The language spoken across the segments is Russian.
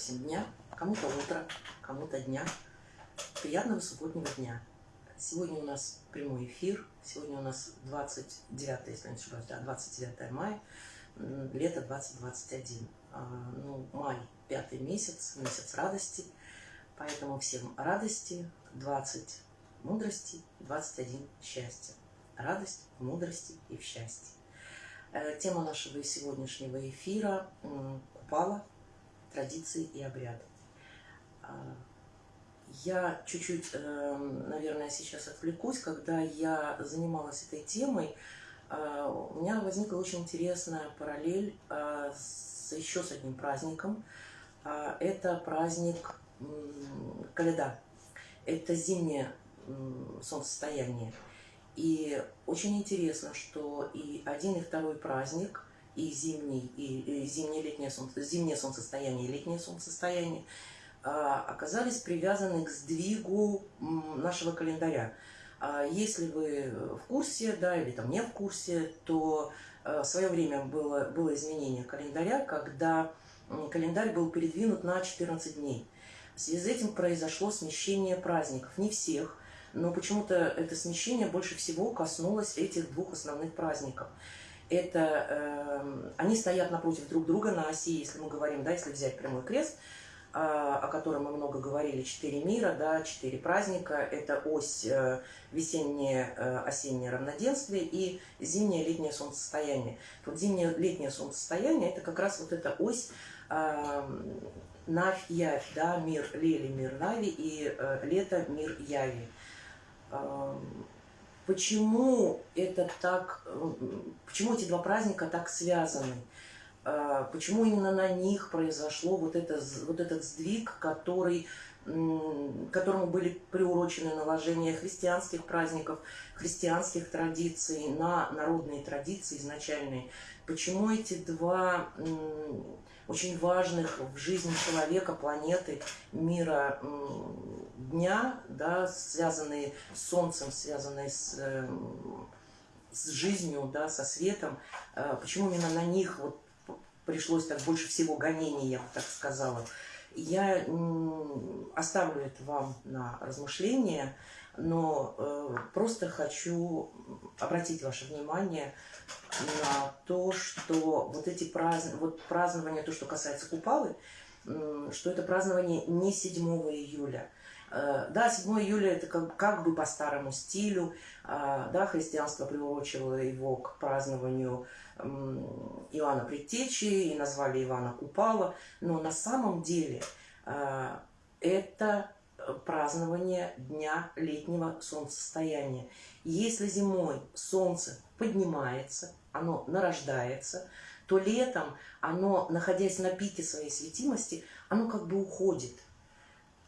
всем дня, кому-то утро, кому-то дня. Приятного субботнего дня. Сегодня у нас прямой эфир. Сегодня у нас 29, если не ошибаюсь, да, 29 мая, лето 2021. А, ну, май, пятый месяц, месяц радости. Поэтому всем радости, 20 мудрости, 21 счастья. Радость, мудрости и в счастье. Э, тема нашего сегодняшнего эфира – Купала, традиции и обряды. А, я чуть-чуть, эм, наверное, сейчас отвлекусь. Когда я занималась этой темой, а, у меня возникла очень интересная параллель а, с еще с одним праздником. Это праздник Каледа. Это зимнее солнцестояние. И очень интересно, что и один, и второй праздник, и зимний, и, и зимнее, летнее, солнце, зимнее солнцестояние, и летнее солнцестояние, а, оказались привязаны к сдвигу нашего календаря. А если вы в курсе, да, или там не в курсе, то а, в свое время было, было изменение календаря, когда календарь был передвинут на 14 дней. В связи с этим произошло смещение праздников. Не всех, но почему-то это смещение больше всего коснулось этих двух основных праздников. Это э, они стоят напротив друг друга на оси, если мы говорим, да, если взять прямой крест, э, о котором мы много говорили, четыре мира, да, четыре праздника, это ось э, весеннее, э, равноденствие и зимнее, летнее солнцестояние. Вот зимнее, летнее солнцестояние, это как раз вот эта ось э, Навь, Явь, да, мир Лели, мир Нави и э, лето, мир Яви. Почему это так, почему эти два праздника так связаны? А, почему именно на них произошло вот, это, вот этот сдвиг, который, которому были приурочены наложения христианских праздников, христианских традиций на народные традиции изначальные? Почему эти два очень важных в жизни человека, планеты, мира дня, да, связанные с Солнцем, связанные с, эм, с жизнью, да, со светом, э, почему именно на них вот пришлось так больше всего гонений, я бы так сказала. Я оставлю это вам на размышление, но э, просто хочу обратить ваше внимание на то, что вот эти празднования, вот празднования, то, что касается Купалы, что это празднование не 7 июля. Э, да, 7 июля это как, как бы по старому стилю, а, да, христианство приурочило его к празднованию Иоанна Предтечи и назвали Ивана Купала, но на самом деле э, это празднование дня летнего солнцестояния. Если зимой солнце поднимается, оно нарождается, то летом оно, находясь на пике своей светимости, оно как бы уходит.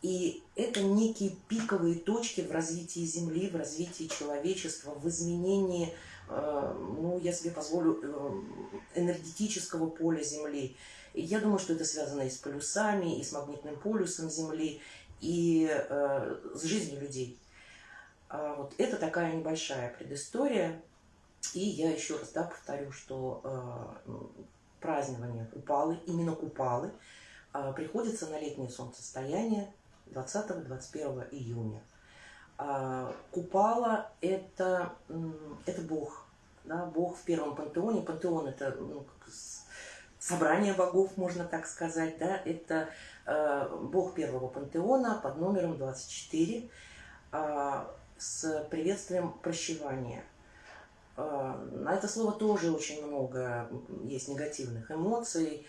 И это некие пиковые точки в развитии Земли, в развитии человечества, в изменении, э, ну, я себе позволю, э, энергетического поля Земли. И я думаю, что это связано и с полюсами, и с магнитным полюсом Земли, и э, с жизнью людей. А вот это такая небольшая предыстория. И я еще раз да, повторю, что э, празднование Купалы, именно Купалы, э, приходится на летнее солнцестояние 20-21 июня. Э, Купала это, это Бог, да, Бог в первом пантеоне. Пантеон это ну, собрание богов, можно так сказать, да, это Э, бог первого пантеона под номером 24 э, с приветствием прощевания. Э, на это слово тоже очень много есть негативных эмоций.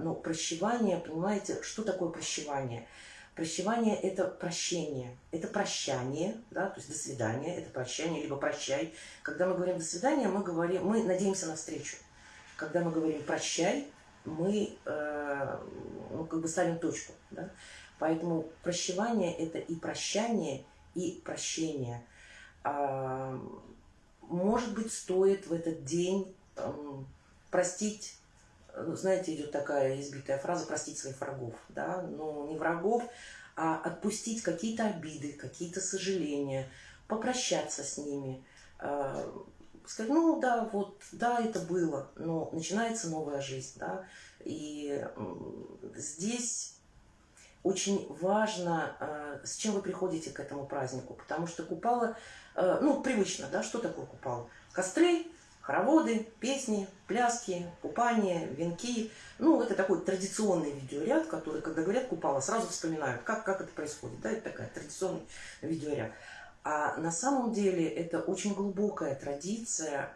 Но прощевание, понимаете, что такое прощевание? Прощевание – это прощение, это прощание, да, то есть до свидания, это прощание, либо прощай. Когда мы говорим до свидания, мы, говорим, мы надеемся на встречу. Когда мы говорим прощай, мы э, ну, как бы ставим точку. Да? Поэтому прощевание – это и прощание, и прощение. А, может быть, стоит в этот день там, простить, ну, знаете, идет такая избитая фраза «простить своих врагов». Да? Но не врагов, а отпустить какие-то обиды, какие-то сожаления, попрощаться с ними, а, сказать, ну да, вот, да, это было, но начинается новая жизнь, да, и здесь очень важно, э, с чем вы приходите к этому празднику, потому что купала, э, ну, привычно, да, что такое купала? Костры, хороводы, песни, пляски, купания, венки. Ну, это такой традиционный видеоряд, который, когда говорят купала, сразу вспоминают, как, как это происходит. Да, это такая традиционный видеоряд. А на самом деле это очень глубокая традиция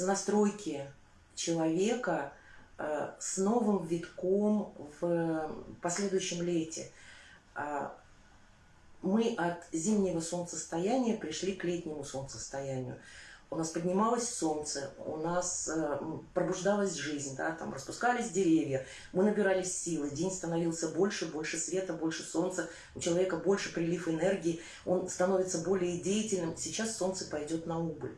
настройки человека э, с новым витком в последующем лете. А, мы от зимнего солнцестояния пришли к летнему солнцестоянию. У нас поднималось солнце, у нас э, пробуждалась жизнь, да, там распускались деревья, мы набирались силы, день становился больше, больше света, больше солнца, у человека больше прилив энергии, он становится более деятельным. Сейчас солнце пойдет на убыль.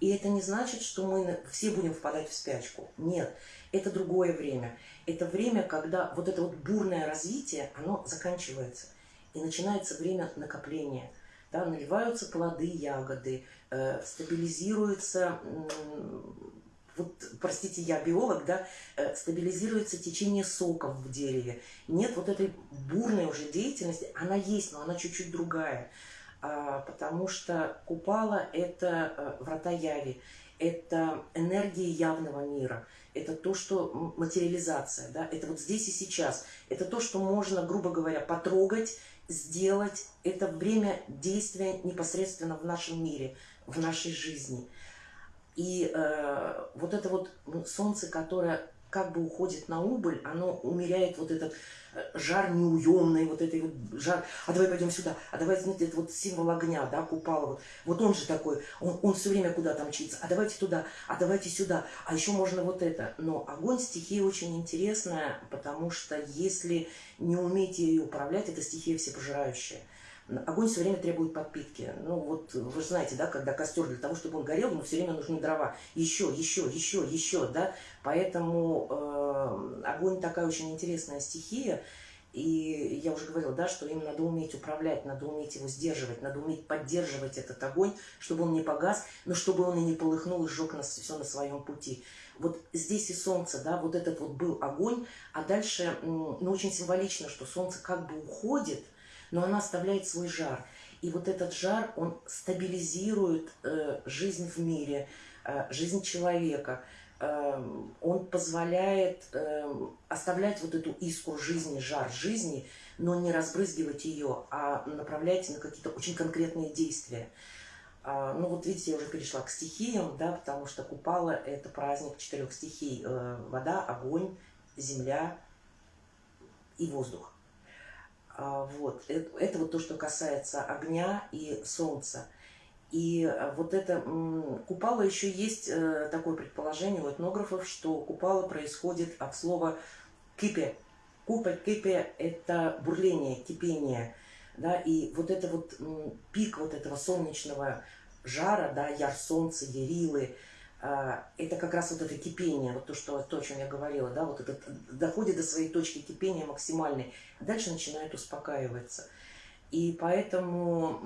И это не значит, что мы все будем впадать в спячку. Нет, это другое время. Это время, когда вот это вот бурное развитие, оно заканчивается. И начинается время накопления. Да, наливаются плоды, ягоды, стабилизируется, э, вот, простите, я биолог, да, э, стабилизируется течение соков в дереве. Нет вот этой бурной уже деятельности, она есть, но она чуть-чуть другая. А, потому что Купала – это э, врата Яви, это энергия явного мира, это то, что материализация, да, это вот здесь и сейчас, это то, что можно, грубо говоря, потрогать, сделать, это время действия непосредственно в нашем мире, в нашей жизни. И э, вот это вот солнце, которое как бы уходит на убыль, оно умеряет вот этот жар неуемный, вот этой вот жар, а давай пойдем сюда, а давай, знаете, это вот символ огня, да, купала, вот, вот он же такой, он, он все время куда-то мчится, а давайте туда, а давайте сюда, а еще можно вот это. Но огонь стихия очень интересная, потому что если не уметь ее управлять, это стихия всепожирающая. Огонь все время требует подпитки. Ну вот вы же знаете, да, когда костер для того, чтобы он горел, ему все время нужны дрова. Еще, еще, еще, еще, да. Поэтому э, огонь такая очень интересная стихия. И я уже говорила, да, что им надо уметь управлять, надо уметь его сдерживать, надо уметь поддерживать этот огонь, чтобы он не погас, но чтобы он и не полыхнул и сжег нас все на своем пути. Вот здесь и солнце, да, вот этот вот был огонь, а дальше, ну, очень символично, что солнце как бы уходит, но она оставляет свой жар. И вот этот жар, он стабилизирует э, жизнь в мире, э, жизнь человека. Э, он позволяет э, оставлять вот эту искру жизни, жар жизни, но не разбрызгивать ее, а направлять на какие-то очень конкретные действия. А, ну вот видите, я уже перешла к стихиям, да, потому что Купала – это праздник четырех стихий. Э, вода, огонь, земля и воздух. А, вот. Это, это вот то, что касается огня и солнца. И э, вот это купала еще есть э, такое предположение у этнографов, что купала происходит от слова кипе. Купа кипе – это бурление, кипение. Да, и вот это вот пик вот этого солнечного жара, да, яр солнца, ярилы – а, это как раз вот это кипение, вот то, что, то, о чем я говорила, да, вот это доходит до своей точки кипения максимальной, а дальше начинает успокаиваться. И поэтому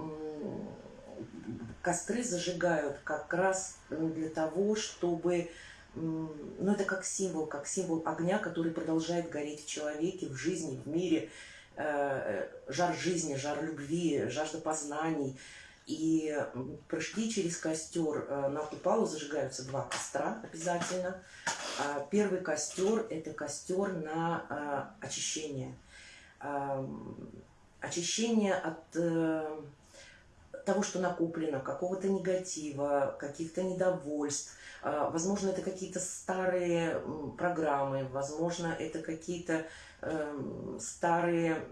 костры зажигают как раз для того, чтобы, ну это как символ, как символ огня, который продолжает гореть в человеке, в жизни, в мире, э, жар жизни, жар любви, жажда познаний, и прыжки через костер э, на купалу зажигаются два костра обязательно. А первый костер – это костер на э, очищение. Очищение от э, того, что накоплено, какого-то негатива, каких-то недовольств. Возможно, это какие-то старые программы, возможно, это какие-то Эм, старые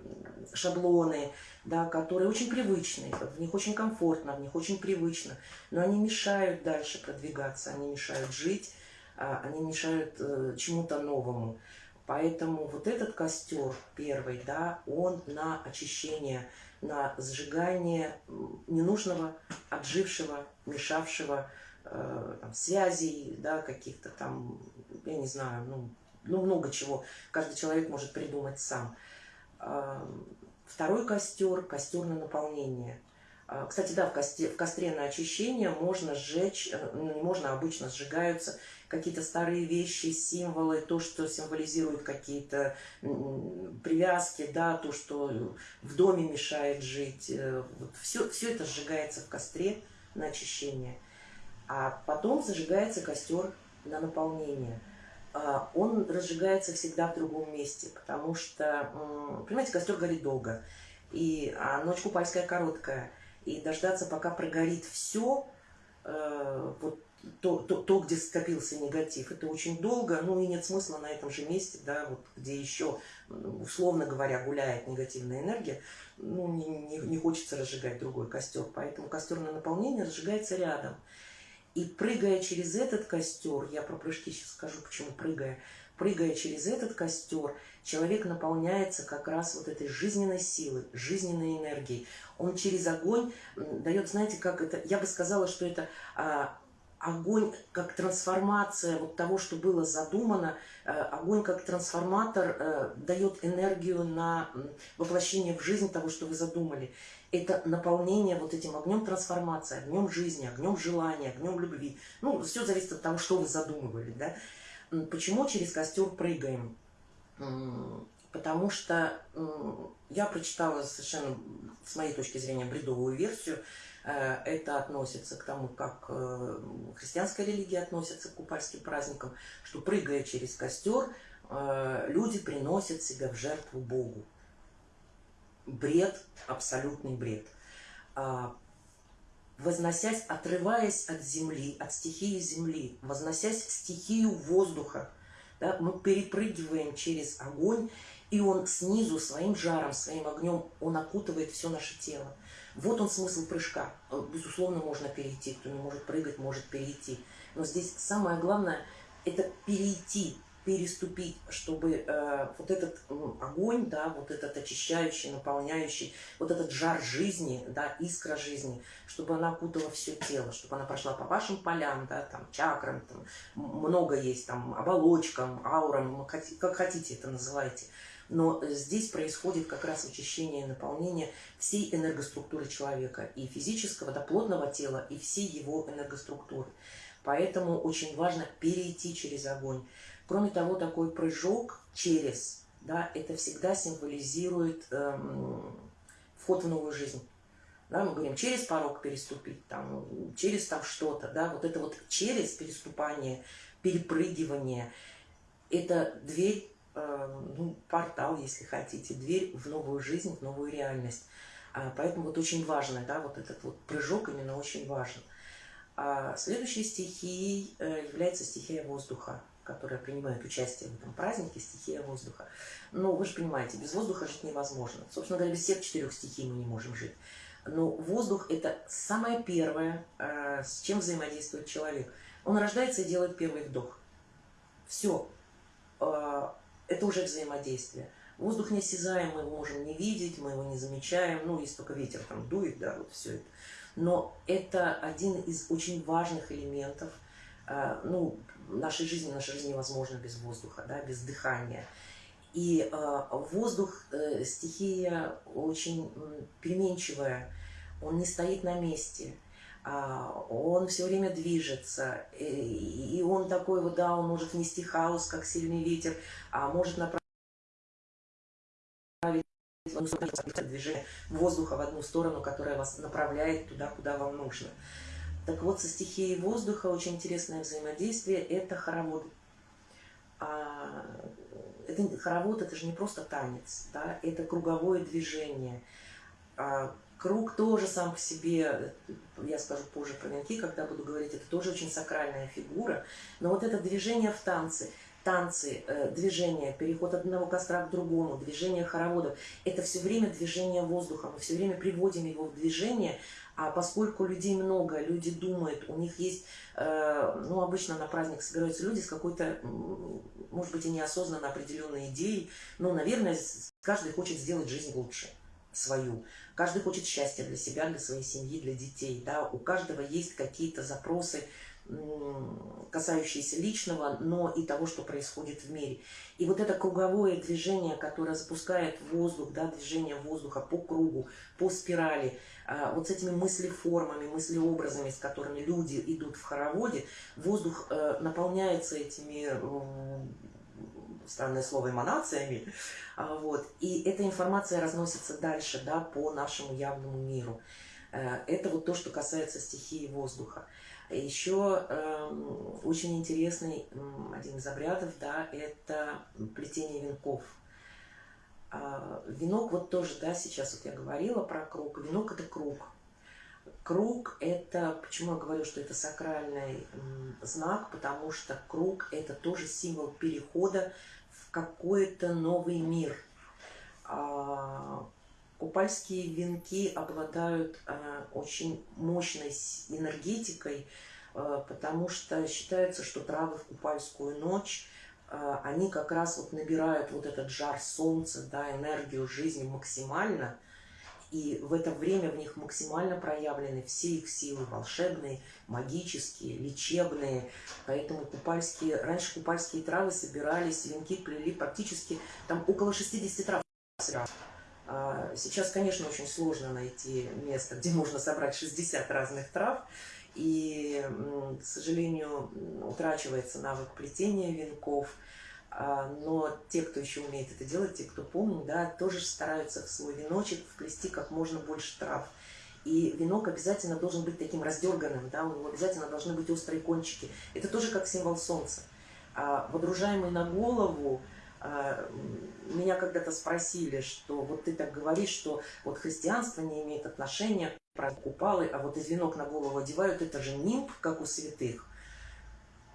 шаблоны, да, которые очень привычны, в них очень комфортно, в них очень привычно, но они мешают дальше продвигаться, они мешают жить, а, они мешают э, чему-то новому. Поэтому вот этот костер первый, да, он на очищение, на сжигание ненужного, отжившего, мешавшего э, там, связей, да, каких-то там, я не знаю, ну, ну, много чего каждый человек может придумать сам. Второй костер – костер на наполнение. А, кстати, да, в костре, в костре на очищение можно сжечь, э, ну, можно обычно сжигаются какие-то старые вещи, символы, то, что символизирует какие-то привязки, да, то, что в доме мешает жить. Э, вот все, все это сжигается в костре на очищение. А потом зажигается костер на наполнение. А, он разжигается всегда в другом месте, потому что, понимаете, костер горит долго, и, а ночь купальская короткая, и дождаться, пока прогорит все, э, вот то, то, то, где скопился негатив, это очень долго, ну и нет смысла на этом же месте, да, вот где еще, условно говоря, гуляет негативная энергия, ну не, не, не хочется разжигать другой костер, поэтому костер на наполнение разжигается рядом. И прыгая через этот костер, я про прыжки сейчас скажу, почему прыгая, прыгая через этот костер, человек наполняется как раз вот этой жизненной силой, жизненной энергией. Он через огонь дает, знаете, как это, я бы сказала, что это а, огонь как трансформация вот того, что было задумано, э, огонь как трансформатор э, дает энергию на воплощение в жизнь того, что вы задумали. Это наполнение вот этим огнем трансформации, огнем жизни, огнем желания, огнем любви. Ну, все зависит от того, что вы задумывали. Да? Почему через костер прыгаем? Потому что я прочитала совершенно, с моей точки зрения, бредовую версию, это относится к тому, как э, христианская религия относится к купальским праздникам, что прыгая через костер, э, люди приносят себя в жертву Богу. Бред, абсолютный бред. А, возносясь, отрываясь от земли, от стихии земли, возносясь в стихию воздуха, да, мы перепрыгиваем через огонь, и он снизу своим жаром, своим огнем, он окутывает все наше тело. Вот он смысл прыжка. Э, безусловно, можно перейти. Кто не может прыгать, может перейти. Но здесь самое главное – это перейти, переступить, чтобы э, вот этот э, огонь, да, вот этот очищающий, наполняющий, вот этот жар жизни, да, искра жизни, чтобы она окутала все тело, чтобы она прошла по вашим полям, да, там, чакрам, там, много есть, там, оболочкам, аурам, как хотите это называйте. Но здесь происходит как раз очищение и наполнение всей энергоструктуры человека, и физического, до плотного тела, и всей его энергоструктуры. Поэтому очень важно перейти через огонь. Кроме того, такой прыжок через, да, это всегда символизирует эм, вход в новую жизнь. Да, мы говорим, через порог переступить, там, через там что-то, да, вот это вот через переступание, перепрыгивание, это дверь Э, ну, портал, если хотите, дверь в новую жизнь, в новую реальность. А, поэтому вот очень важно, да, вот этот вот прыжок именно очень важен. А следующей стихией э, является стихия воздуха, которая принимает участие в этом празднике, стихия воздуха. Но вы же понимаете, без воздуха жить невозможно. Собственно говоря, без всех четырех стихий мы не можем жить. Но воздух – это самое первое, э, с чем взаимодействует человек. Он рождается и делает первый вдох. Все это уже взаимодействие. Воздух неосязаем, мы его можем не видеть, мы его не замечаем, ну, если только ветер там дует, да, вот все это. Но это один из очень важных элементов, э, ну, нашей жизни, наша жизнь невозможна без воздуха, да, без дыхания. И э, воздух, э, стихия очень переменчивая, он не стоит на месте – он все время движется, и он такой вот, да, он может нести хаос, как сильный ветер, а может направить движение воздуха в одну сторону, которая вас направляет туда, куда вам нужно. Так вот, со стихией воздуха очень интересное взаимодействие – это хоровод. А, это, хоровод – это же не просто танец, да, это круговое движение а, – Круг тоже сам по себе, я скажу позже про венки, когда буду говорить, это тоже очень сакральная фигура. Но вот это движение в танце, танцы, э, движение, переход от одного костра к другому, движение хороводов, это все время движение воздуха, мы все время приводим его в движение, а поскольку людей много, люди думают, у них есть, э, ну, обычно на праздник собираются люди с какой-то, может быть, и неосознанно определенной идеей, но, наверное, каждый хочет сделать жизнь лучше свою. Каждый хочет счастья для себя, для своей семьи, для детей. Да? У каждого есть какие-то запросы касающиеся личного, но и того, что происходит в мире. И вот это круговое движение, которое запускает воздух, да, движение воздуха по кругу, по спирали, а, вот с этими мыслеформами, мыслеобразами, с которыми люди идут в хороводе, воздух э, наполняется этими странное слово, эманациями, а, вот, и эта информация разносится дальше, да, по нашему явному миру. Э, это вот то, что касается стихии воздуха. Еще э, очень интересный один из обрядов, да, это плетение венков. Э, венок вот тоже, да, сейчас вот я говорила про круг. Венок это круг. Круг это, почему я говорю, что это сакральный знак, потому что круг это тоже символ перехода в какой-то новый мир. А, Купальские венки обладают э, очень мощной энергетикой, э, потому что считается, что травы в купальскую ночь, э, они как раз вот набирают вот этот жар солнца, да, энергию жизни максимально, и в это время в них максимально проявлены все их силы волшебные, магические, лечебные. Поэтому купальские, раньше купальские травы собирались, венки плели практически там около 60 трав. А, сейчас, конечно, очень сложно найти место, где можно собрать 60 разных трав. И, к сожалению, утрачивается навык плетения венков. А, но те, кто еще умеет это делать, те, кто помнит, да, тоже стараются в свой веночек вплести как можно больше трав. И венок обязательно должен быть таким раздерганным, да, у него обязательно должны быть острые кончики. Это тоже как символ солнца. А водружаемый на голову, а, меня когда-то спросили, что вот ты так говоришь, что вот христианство не имеет отношения про купалы, а вот из венок на голову одевают, это же нимб, как у святых.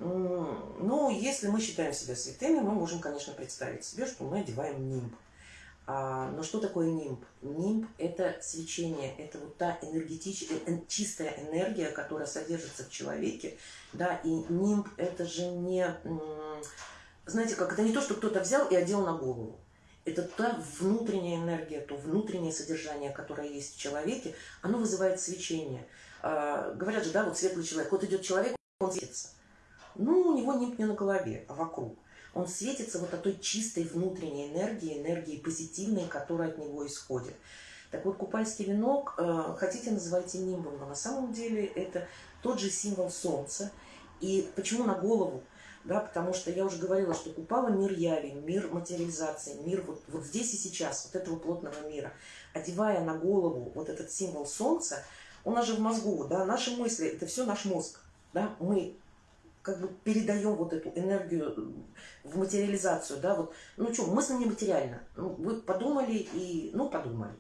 Ну, если мы считаем себя святыми, мы можем, конечно, представить себе, что мы одеваем нимб. А, но что такое нимб? Нимб – это свечение, это вот та энергетическая, э, чистая энергия, которая содержится в человеке. Да, и нимб – это же не знаете, как это не то, что кто-то взял и одел на голову. Это та внутренняя энергия, то внутреннее содержание, которое есть в человеке, оно вызывает свечение. А, говорят же, да, вот светлый человек. Вот идет человек, он светится. Ну, у него не, не на голове, а вокруг. Он светится вот от той чистой внутренней энергии, энергии позитивной, которая от него исходит. Так вот, купальский венок, э, хотите называйте нимбом, но на самом деле это тот же символ солнца. И почему на голову? да, потому что я уже говорила, что Купала – мир яви, мир материализации, мир вот, вот здесь и сейчас, вот этого плотного мира. Одевая на голову вот этот символ солнца, нас же в мозгу, да, наши мысли – это все наш мозг, да, мы как бы передаем вот эту энергию в материализацию, да, вот, ну что, мысль не материальна, ну, вы подумали и, ну, подумали.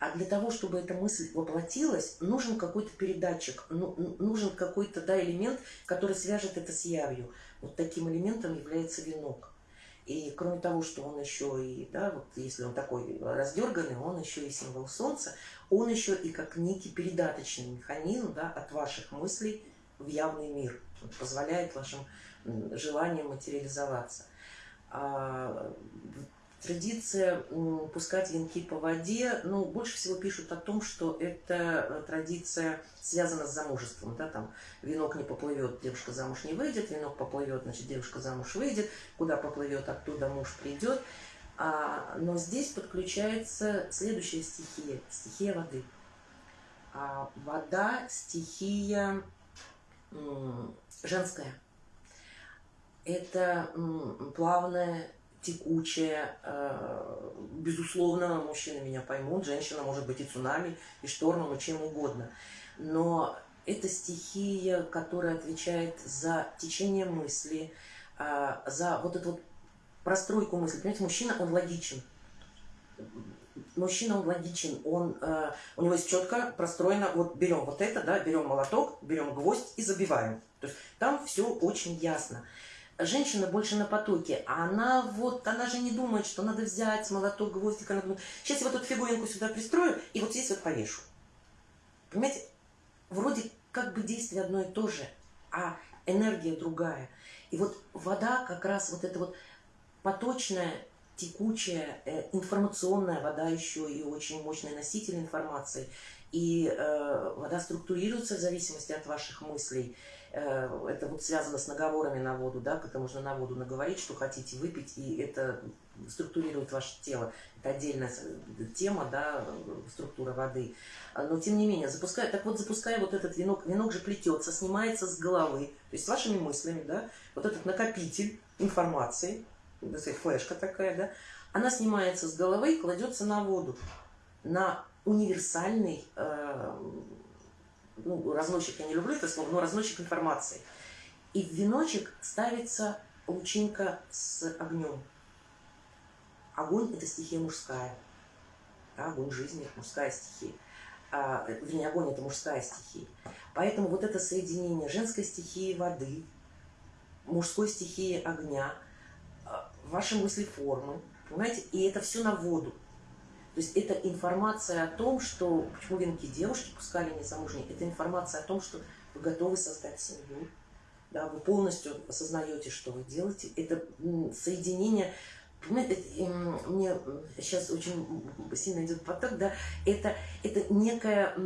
А для того, чтобы эта мысль воплотилась, нужен какой-то передатчик, ну, нужен какой-то да, элемент, который свяжет это с явью. Вот таким элементом является венок. И кроме того, что он еще и, да, вот если он такой раздерганный, он еще и символ солнца, он еще и как некий передаточный механизм да, от ваших мыслей в явный мир. Позволяет вашим желаниям материализоваться. А Традиция пускать венки по воде, ну, больше всего пишут о том, что это э, традиция связана с замужеством, да, там, венок не поплывет, девушка замуж не выйдет, венок поплывет, значит, девушка замуж выйдет, куда поплывет, оттуда муж придет. А, но здесь подключается следующая стихия, стихия воды. А вода – стихия женская. Это плавная текучая. Э, безусловно, мужчины меня поймут, женщина может быть и цунами, и штормом, и чем угодно. Но это стихия, которая отвечает за течение мысли, э, за вот эту вот простройку мысли. Понимаете, мужчина, он логичен. Мужчина, он логичен, он, э, у него есть четко простроено, вот берем вот это, да, берем молоток, берем гвоздь и забиваем. То есть там все очень ясно женщина больше на потоке, а она вот, она же не думает, что надо взять молоток, гвоздик, она думает, сейчас я вот эту фигуринку сюда пристрою и вот здесь вот повешу. Понимаете, вроде как бы действие одно и то же, а энергия другая. И вот вода как раз вот эта вот поточная, текучая, э, информационная вода еще и очень мощный носитель информации. И э, вода структурируется в зависимости от ваших мыслей. Э, это вот связано с наговорами на воду, да, когда можно на воду наговорить, что хотите выпить, и это структурирует ваше тело. Это отдельная тема, да, структура воды. Но, тем не менее, запуская, так вот, запуская вот этот венок, венок же плетется, снимается с головы, то есть с вашими мыслями, да, вот этот накопитель информации, флешка такая, да, она снимается с головы и кладется на воду, на универсальный э, ну, разносчик, я не люблю это слово, но разносчик информации. И в веночек ставится лучинка с огнем. Огонь – это стихия мужская. Да, огонь жизни – мужская стихия. А, вернее, огонь – это мужская стихия. Поэтому вот это соединение женской стихии воды, мужской стихии огня, ваши мысли формы, понимаете, и это все на воду. То есть это информация о том, что почему венки девушки пускали незамужние, это информация о том, что вы готовы создать семью, да, вы полностью осознаете, что вы делаете. Это соединение, понимаете, мне сейчас очень сильно идет поток, да, это, это некое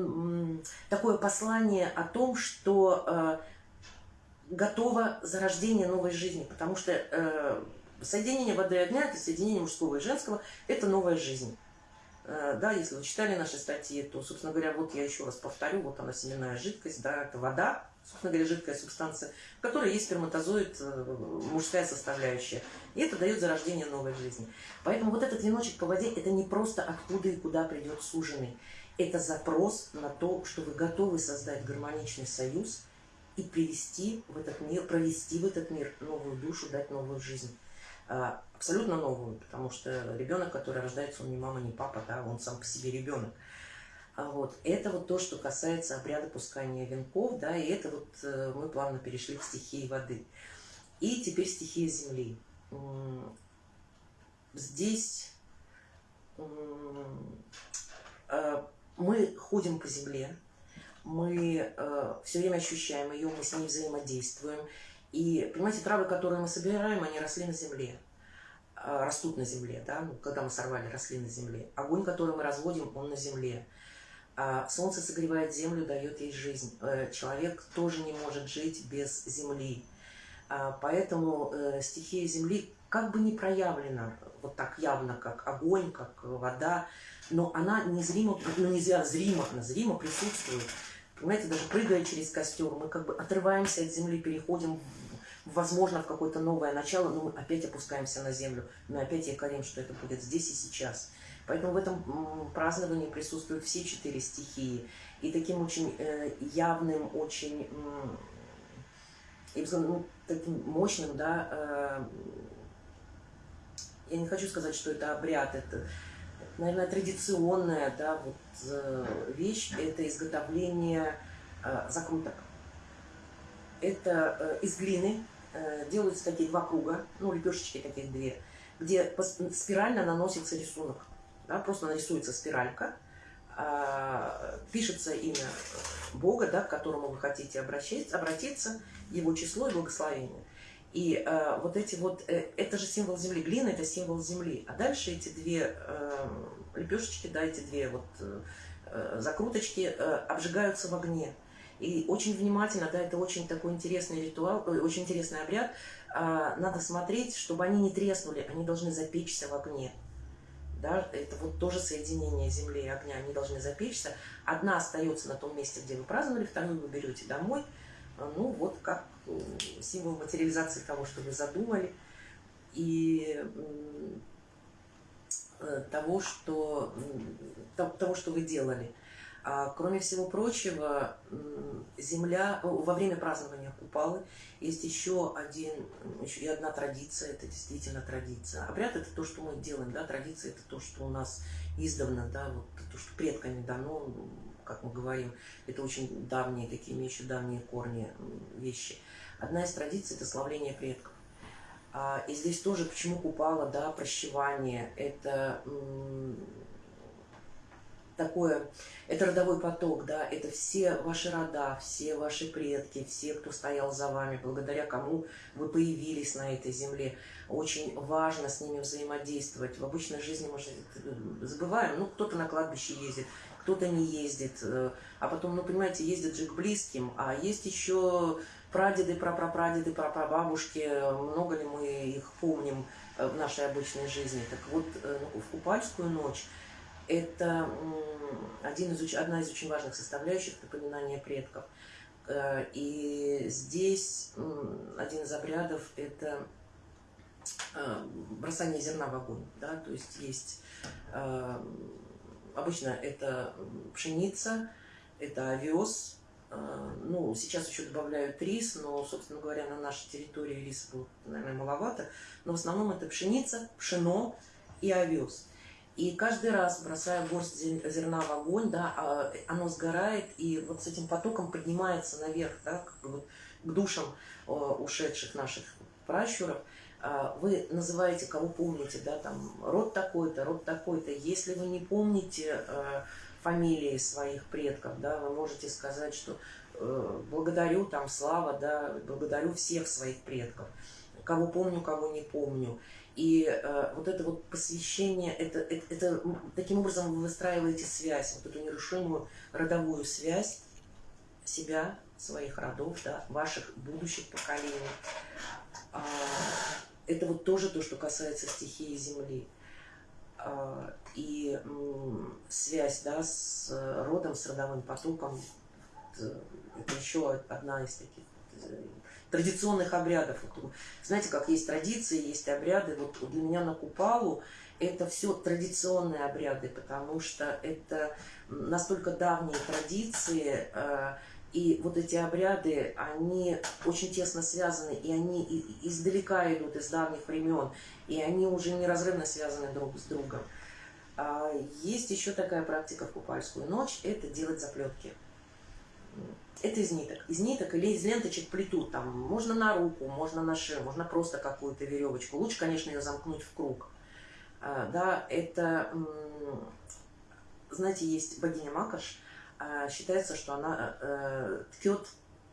такое послание о том, что э, готово зарождение новой жизни, потому что э, соединение воды и огня, это соединение мужского и женского, это новая жизнь. Э, да, если вы читали наши статьи, то, собственно говоря, вот я еще раз повторю, вот она семенная жидкость, да, это вода, собственно говоря, жидкая субстанция, в которой есть сперматозоид, э, мужская составляющая. И это дает зарождение новой жизни. Поэтому вот этот веночек по воде, это не просто откуда и куда придет суженый. Это запрос на то, что вы готовы создать гармоничный союз и привести в этот мир, провести в этот мир новую душу, дать новую жизнь. А, абсолютно новую, потому что ребенок, который рождается, он не мама, не папа, да, он сам по себе ребенок. А вот. Это вот то, что касается обряда пускания венков, да, и это вот э, мы плавно перешли к стихии воды. И теперь стихия земли. Здесь э, мы ходим по земле, мы э, все время ощущаем ее, мы с ней взаимодействуем, и, понимаете, травы, которые мы собираем, они росли на земле, а, растут на земле, да, ну, когда мы сорвали, росли на земле. Огонь, который мы разводим, он на земле. А солнце согревает землю, дает ей жизнь. Э, человек тоже не может жить без земли. А, поэтому э, стихия земли как бы не проявлена вот так явно, как огонь, как вода, но она незримо, ну нельзя зримо, зримо присутствует Понимаете, даже прыгая через костер, мы как бы отрываемся от земли, переходим, возможно, в какое-то новое начало, но мы опять опускаемся на землю. Мы опять якорим, что это будет здесь и сейчас. Поэтому в этом праздновании присутствуют все четыре стихии. И таким очень э, явным, очень э, ну, таким мощным, да, э, я не хочу сказать, что это обряд, это наверное, традиционная да, вот, э, вещь – это изготовление э, закруток. Это э, из глины делаются такие два круга, ну, лепешечки таких две, где спирально наносится рисунок. Да, просто нарисуется спиралька, э, пишется имя Бога, да, к которому вы хотите обращаться, обратиться, его число и благословение. И э, вот эти вот, э, это же символ земли, глина это символ земли. А дальше эти две э, лепешечки, да, эти две вот э, э, закруточки э, обжигаются в огне. И очень внимательно, да, это очень такой интересный ритуал, э, очень интересный обряд. Э, надо смотреть, чтобы они не треснули, они должны запечься в огне. Да, это вот тоже соединение земли и огня, они должны запечься. Одна остается на том месте, где вы праздновали, вторую вы берете домой. Ну, вот как символ материализации того, что вы задумали, и э, того, что, того, что вы делали. А кроме всего прочего, земля, во время празднования Купалы есть еще, один, еще и одна традиция, это действительно традиция. Обряд – это то, что мы делаем, да, традиция – это то, что у нас издавна, да, вот то, что предками дано, как мы говорим, это очень давние, такие имеющие давние корни вещи. Одна из традиций – это славление предков. А, и здесь тоже, почему купала, да, прощевание, это такое, это родовой поток, да, это все ваши рода, все ваши предки, все, кто стоял за вами, благодаря кому вы появились на этой земле. Очень важно с ними взаимодействовать. В обычной жизни мы же забываем, ну, кто-то на кладбище ездит, кто-то не ездит, э, а потом, ну, понимаете, ездит же к близким, а есть еще прадеды, прапрапрадеды, прапрабабушки, много ли мы их помним в нашей обычной жизни. Так вот, ну, в Купальскую ночь это один из, одна из очень важных составляющих напоминания предков. И здесь один из обрядов – это бросание зерна в огонь. Да? То есть есть обычно это пшеница, это овес, а, ну, сейчас еще добавляют рис, но, собственно говоря, на нашей территории риса было, наверное, маловато. Но в основном это пшеница, пшено и овес. И каждый раз, бросая горсть зерна в огонь, да, а, оно сгорает, и вот с этим потоком поднимается наверх, да, как бы к душам ушедших наших пращуров. А, вы называете, кого помните, да, там, род такой-то, род такой-то. Если вы не помните фамилии своих предков, да, вы можете сказать, что э, благодарю там Слава, да, благодарю всех своих предков, кого помню, кого не помню. И э, вот это вот посвящение, это, это, это таким образом вы выстраиваете связь, вот эту нерушимую родовую связь себя, своих родов, да, ваших будущих поколений. А, это вот тоже то, что касается стихии Земли. А, и связь да, с родом, с родовым потоком, это еще одна из таких э, традиционных обрядов. Знаете, как есть традиции, есть обряды. Вот для меня на Купалу это все традиционные обряды, потому что это настолько давние традиции, э, и вот эти обряды, они очень тесно связаны, и они издалека идут, из давних времен, и они уже неразрывно связаны друг с другом. А есть еще такая практика в купальскую ночь, это делать заплетки. Это из ниток. Из ниток или из ленточек плетут. Там можно на руку, можно на шею, можно просто какую-то веревочку. Лучше, конечно, ее замкнуть в круг. А, да, это, знаете, есть богиня Макаш, считается, что она э, ткет,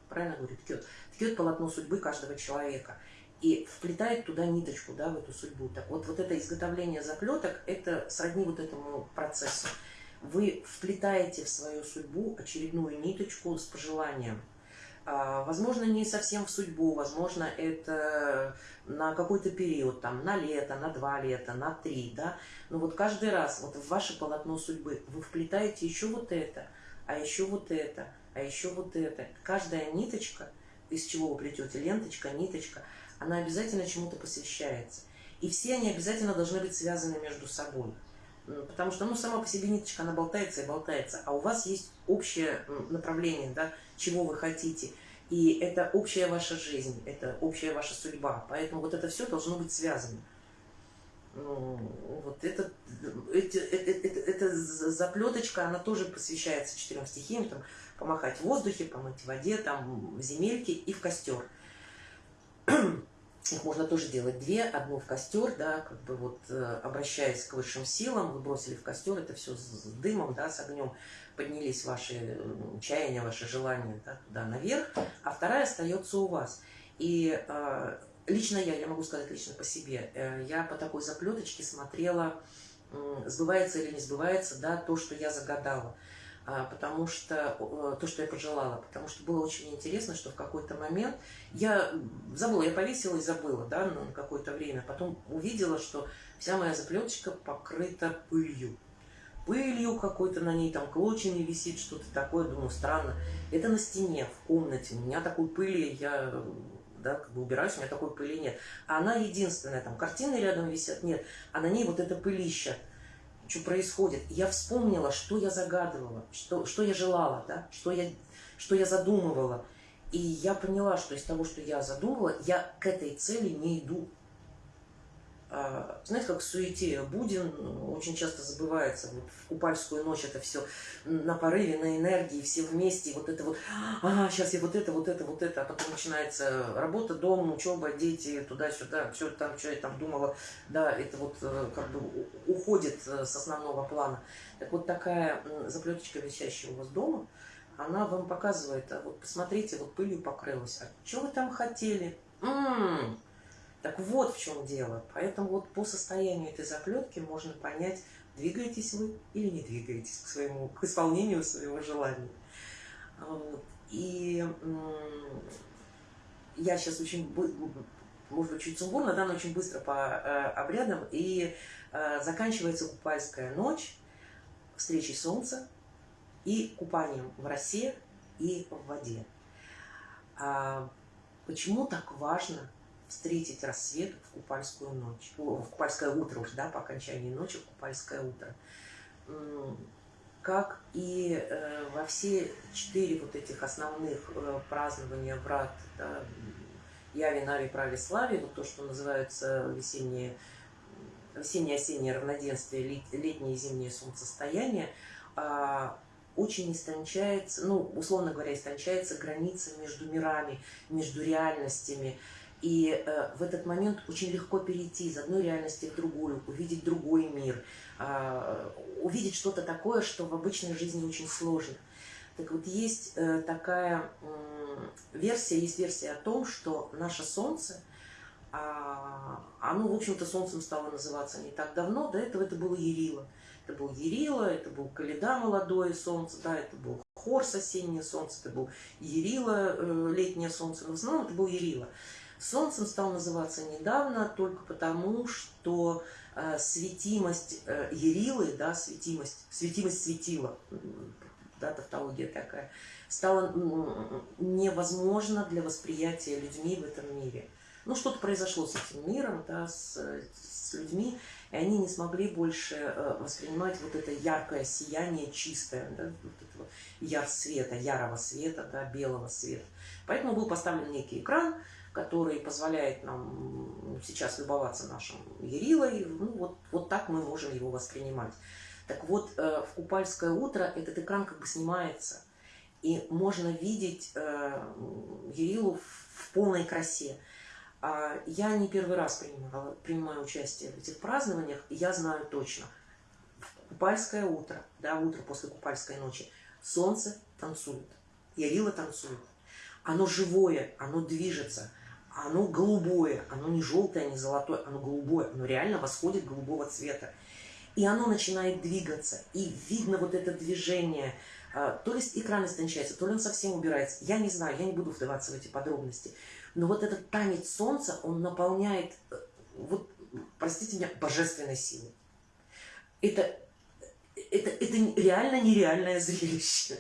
правильно говорю, ткет, ткет полотно судьбы каждого человека и вплетает туда ниточку, да, в эту судьбу. Так вот, вот это изготовление заплеток, это сродни вот этому процессу. Вы вплетаете в свою судьбу очередную ниточку с пожеланием. А, возможно, не совсем в судьбу, возможно, это на какой-то период, там, на лето, на два лета, на три, да. Но вот каждый раз вот в ваше полотно судьбы вы вплетаете еще вот это – а еще вот это, а еще вот это. Каждая ниточка, из чего вы плетете, ленточка, ниточка, она обязательно чему-то посвящается. И все они обязательно должны быть связаны между собой. Потому что, ну, сама по себе ниточка, она болтается и болтается, а у вас есть общее направление, да, чего вы хотите. И это общая ваша жизнь, это общая ваша судьба. Поэтому вот это все должно быть связано. Ну, вот это, это, это, это, это заплеточка, она тоже посвящается четырем стихиям, там, помахать в воздухе, помыть в воде, там, в земельке и в костер. Их можно тоже делать две, одну в костер, да, как бы вот э, обращаясь к высшим силам, вы бросили в костер, это все с дымом, да, с огнем, поднялись ваши чаяния, ваши желания да, туда наверх, а вторая остается у вас. И э, лично я, я могу сказать лично по себе, э, я по такой заплеточке смотрела, сбывается или не сбывается, да, то, что я загадала. А, потому что, то, что я пожелала, потому что было очень интересно, что в какой-то момент я забыла, я повесила и забыла, да, на какое-то время, потом увидела, что вся моя заплеточка покрыта пылью. Пылью какой-то на ней, там клочьями висит, что-то такое, думаю, странно. Это на стене, в комнате, у меня такой пыли, я да, как бы убираюсь, у меня такой пыли нет. А она единственная, там картины рядом висят, нет, а на ней вот это пылище. Что происходит? Я вспомнила, что я загадывала, что, что я желала, да, что я, что я задумывала. И я поняла, что из того, что я задумала, я к этой цели не иду. А, знаете, как в суете Будин очень часто забывается. Вот в купальскую ночь это все на порыве, на энергии, все вместе. И вот это вот, ага, сейчас я вот это, вот это, вот это. А потом начинается работа, дом, учеба, дети, туда-сюда. Все там, что я там думала, да, это вот э, как бы уходит э, с основного плана. Так вот такая заплеточка, висящая у вас дома, она вам показывает, а вот посмотрите, вот пылью покрылась. А что вы там хотели? М -м -м. Так вот в чем дело. Поэтому вот по состоянию этой заплетки можно понять, двигаетесь вы или не двигаетесь к, своему, к исполнению своего желания. Вот. И я сейчас очень, может быть, чуть сумбурно, да, но очень быстро по э, обрядам. И э, заканчивается купальская ночь встречей солнца и купанием в росе и в воде. А почему так важно встретить рассвет в купальскую ночь, в купальское утро уже, да, по окончании ночи в купальское утро? Как и э, во все четыре вот этих основных э, празднования врат, да, Яви, Нави, Прави, Слави, вот то, что называется весеннее весеннее-осеннее равноденствие, летнее и зимнее солнцестояние, а, очень истончается, ну, условно говоря, истончается граница между мирами, между реальностями. И э, в этот момент очень легко перейти из одной реальности в другую, увидеть другой мир, э, увидеть что-то такое, что в обычной жизни очень сложно. Так вот, есть э, такая версия, есть версия о том, что наше Солнце, э, оно, в общем-то, Солнцем стало называться не так давно, до этого это было Ерила. Это был Ерила, это был Каледа молодое солнце, да, это был Хорс осеннее солнце, это был Ерила э, летнее солнце, но в основном это был Ерила. Солнцем стал называться недавно только потому, что э, светимость э, Ерилы, да, светимость, светимость светила, да, тавтология такая, стала невозможно для восприятия людьми в этом мире. Ну, что-то произошло с этим миром, да, с, с людьми, и они не смогли больше э, воспринимать вот это яркое сияние, чистое, да, вот этого яр света, ярого света, да, белого света. Поэтому был поставлен некий экран, который позволяет нам сейчас любоваться нашим Ерилой. Ну, вот, вот так мы можем его воспринимать. Так вот, э, в Купальское утро этот экран как бы снимается, и можно видеть э, Ерилу в полной красе. А я не первый раз принимала, принимаю участие в этих празднованиях, я знаю точно, Купальское утро, да, утро после Купальской ночи, солнце танцует, Ярила танцует. Оно живое, оно движется, оно голубое, оно не желтое, не золотое, оно голубое, оно реально восходит голубого цвета. И оно начинает двигаться, и видно вот это движение, а, то ли экран истончается, то ли он совсем убирается. Я не знаю, я не буду вдаваться в эти подробности. Но вот этот танец солнца, он наполняет, э, вот, простите меня, божественной силой. Это, это, это реально нереальное зрелище.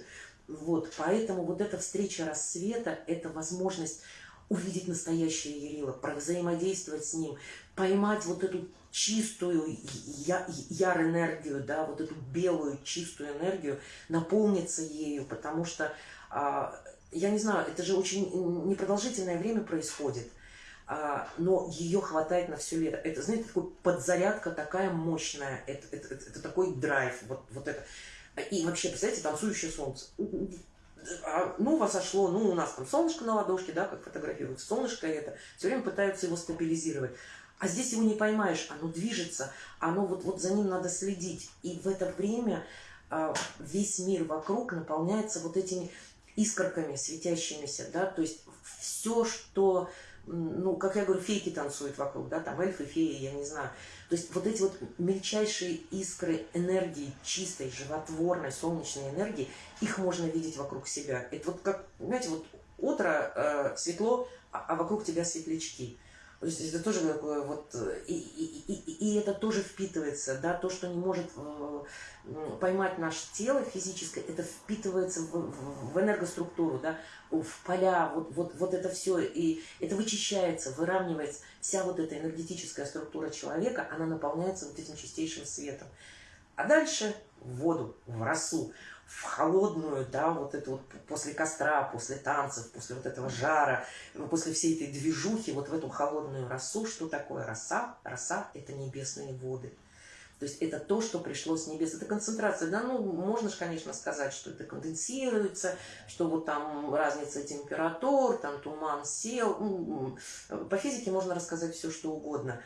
Вот, поэтому вот эта встреча рассвета, это возможность увидеть настоящее Ярила, взаимодействовать с ним, поймать вот эту чистую я, яр-энергию, да, вот эту белую чистую энергию, наполниться ею, потому что а, я не знаю, это же очень непродолжительное время происходит, а, но ее хватает на все лето. Это, знаете, такой подзарядка такая мощная, это, это, это, это такой драйв, вот, вот это. И вообще, представляете, танцующее солнце. А, ну, возошло, ну, у нас там солнышко на ладошке, да, как фотографируют, солнышко это, все время пытаются его стабилизировать. А здесь его не поймаешь, оно движется, оно вот, вот за ним надо следить. И в это время а, весь мир вокруг наполняется вот этими искорками светящимися, да, то есть все, что, ну, как я говорю, фейки танцуют вокруг, да, там эльфы, феи, я не знаю. То есть вот эти вот мельчайшие искры энергии, чистой, животворной, солнечной энергии, их можно видеть вокруг себя. Это вот как, знаете, вот утро э, светло, а, а вокруг тебя светлячки. То есть это тоже такое вот, э, и, и, и, и это тоже впитывается, да, то, что не может э, поймать наше тело физическое, это впитывается в, в, в энергоструктуру, да, в поля, вот, вот, вот это все, и это вычищается, выравнивается, вся вот эта энергетическая структура человека, она наполняется вот этим чистейшим светом. А дальше в воду, в росу в холодную, да, вот это вот после костра, после танцев, после вот этого жара, после всей этой движухи, вот в эту холодную росу, что такое роса? Роса – это небесные воды. То есть это то, что пришло с небес. Это концентрация. Да, ну, можно же, конечно, сказать, что это конденсируется, что вот там разница температур, там туман сел. Ну, по физике можно рассказать все, что угодно.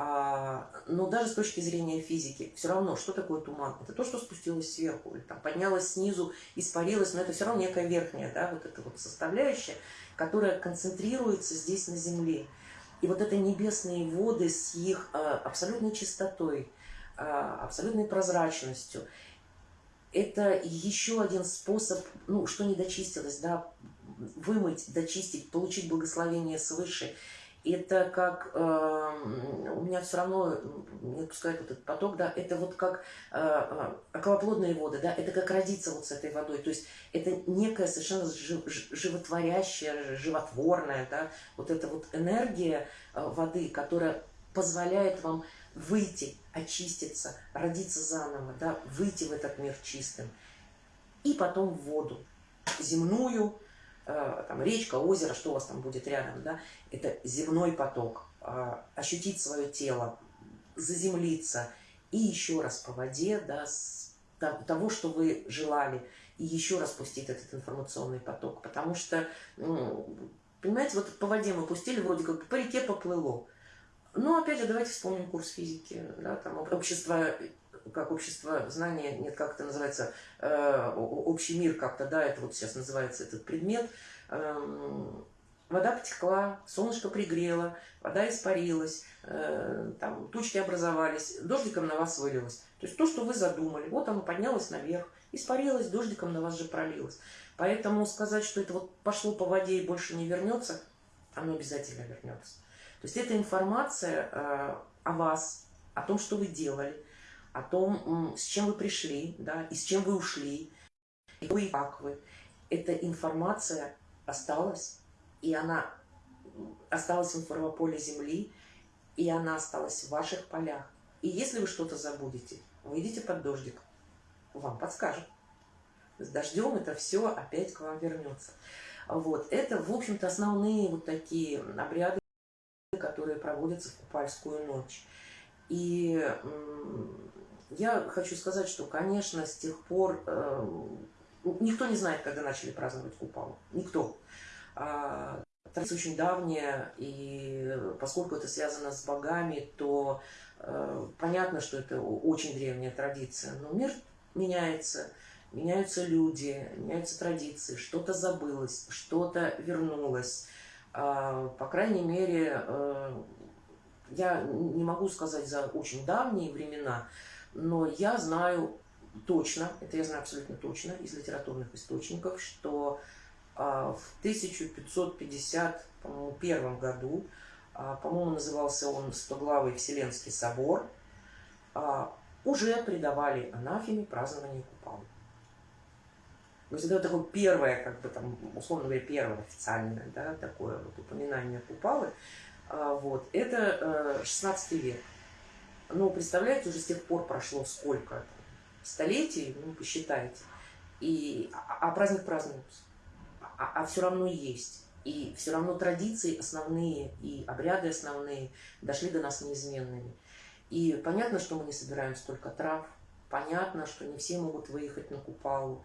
А, но даже с точки зрения физики, все равно, что такое туман? Это то, что спустилось сверху, или там поднялось снизу, испарилось, но это все равно некая верхняя, да, вот эта вот составляющая, которая концентрируется здесь на Земле. И вот это небесные воды с их а, абсолютной чистотой, абсолютной прозрачностью, это еще один способ, ну, что не дочистилось, да, вымыть, дочистить, получить благословение свыше. Это как, э, у меня все равно не отпускает вот этот поток, да, это вот как э, э околоплодные воды, да, это как родиться вот с этой водой. То есть это некая совершенно животворящая, животворная, да, вот эта вот энергия э, воды, которая позволяет вам выйти, очиститься, родиться заново, да, выйти в этот мир чистым. И потом в воду. Земную, э, там, речка, озеро, что у вас там будет рядом, да, это земной поток, э, ощутить свое тело, заземлиться. И еще раз по воде, да, с того, что вы желали, и еще раз пустить этот информационный поток, потому что, ну, понимаете, вот по воде мы пустили, вроде как по реке поплыло, ну, опять же, давайте вспомним курс физики, да, там общество, как общество знания, нет, как это называется, э, общий мир как-то, да, это вот сейчас называется этот предмет. Э, вода потекла, солнышко пригрело, вода испарилась, э, там тучки образовались, дождиком на вас вылилось. То есть то, что вы задумали, вот оно поднялось наверх, испарилось, дождиком на вас же пролилось. Поэтому сказать, что это вот пошло по воде и больше не вернется, оно обязательно вернется. То есть это информация э, о вас, о том, что вы делали, о том, с чем вы пришли, да, и с чем вы ушли, и и как вы. Эта информация осталась, и она осталась в информополе Земли, и она осталась в ваших полях. И если вы что-то забудете, выйдите под дождик, вам подскажут. С дождем это все опять к вам вернется. Вот. Это, в общем-то, основные вот такие обряды, которые проводятся в Купальскую ночь. И я хочу сказать, что, конечно, с тех пор э, никто не знает, когда начали праздновать Купалу. Никто. А, традиция очень давняя, и поскольку это связано с богами, то э, понятно, что это очень древняя традиция. Но мир меняется, меняются люди, меняются традиции, что-то забылось, что-то вернулось. А, по крайней мере, э, я не могу сказать за очень давние времена, но я знаю точно, это я знаю абсолютно точно из литературных источников, что а, в 1551 году, а, по-моему, назывался он «Стоглавый Вселенский собор», уже придавали анафеме празднование Купалы. То есть это такое первое, как бы там, условно говоря, первое официальное, да, такое вот упоминание Купалы. А, вот. Это 16 э, век. Ну, представляете, уже с тех пор прошло сколько? Столетий, ну, посчитайте. И, а, а праздник празднуется. А, а все равно есть. И все равно традиции основные и обряды основные дошли до нас неизменными. И понятно, что мы не собираем столько трав, понятно, что не все могут выехать на Купалу,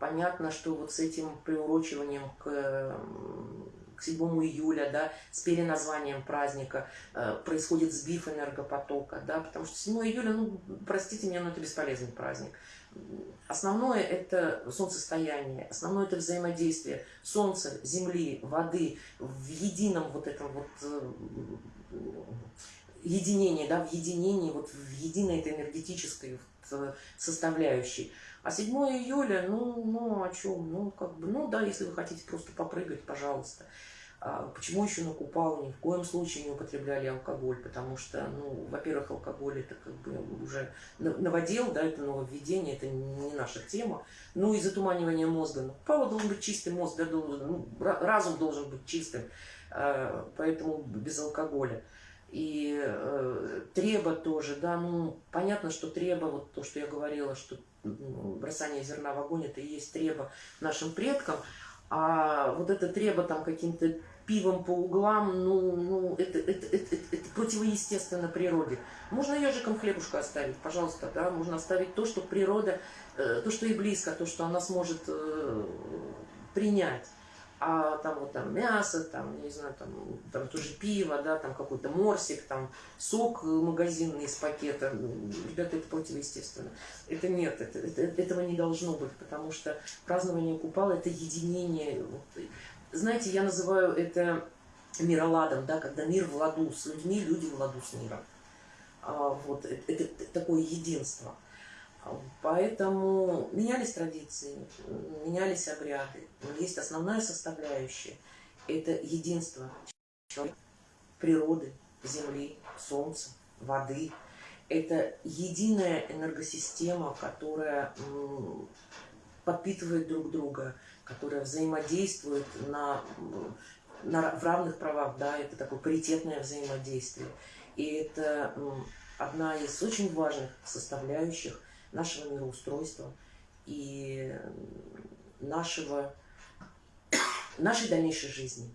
понятно, что вот с этим приурочиванием к, к 7 июля, да, с переназванием праздника э, происходит сбив энергопотока, да, потому что 7 июля, ну, простите меня, но это бесполезный праздник. Основное – это солнцестояние, основное – это взаимодействие Солнца, Земли, воды в едином вот этом вот э, единении, да, в единении, вот в единой этой энергетической э, составляющей. А 7 июля, ну, ну, о чем? Ну, как бы, ну, да, если вы хотите просто попрыгать, пожалуйста. А почему еще на Купалу ни в коем случае не употребляли алкоголь? Потому что, ну, во-первых, алкоголь это как бы уже новодел, да, это нововведение, это не наша тема. Ну и затуманивание мозга. На Купалу должен быть чистый мозг, да, должен, ну, разум должен быть чистым, а, поэтому без алкоголя. И э, треба тоже, да, ну, понятно, что треба, вот то, что я говорила, что бросание зерна в огонь, это и есть треба нашим предкам, а вот это треба там каким-то пивом по углам, ну, ну это, это, это, это, это противоестественно природе. Можно ежиком хлебушка оставить, пожалуйста, да, можно оставить то, что природа, э, то, что и близко, то, что она сможет э, принять а там вот там мясо, там, не знаю, там, там тоже пиво, да, там какой-то морсик, там сок магазинный из пакета. Ребята, это противоестественно. Это нет, это, это, этого не должно быть, потому что празднование Купала – это единение. Знаете, я называю это мироладом, да, когда мир в ладу с людьми, люди в ладу с миром. А, вот, это, это такое единство. Поэтому менялись традиции, менялись обряды. Есть основная составляющая – это единство природы, земли, солнца, воды. Это единая энергосистема, которая подпитывает друг друга, которая взаимодействует на, на, в равных правах, да, это такое паритетное взаимодействие. И это одна из очень важных составляющих нашего мироустройства и нашего, нашей дальнейшей жизни.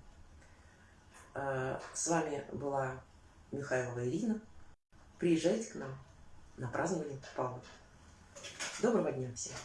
А, с вами была Михайлова Ирина. Приезжайте к нам на празднование Павла. Доброго дня всем!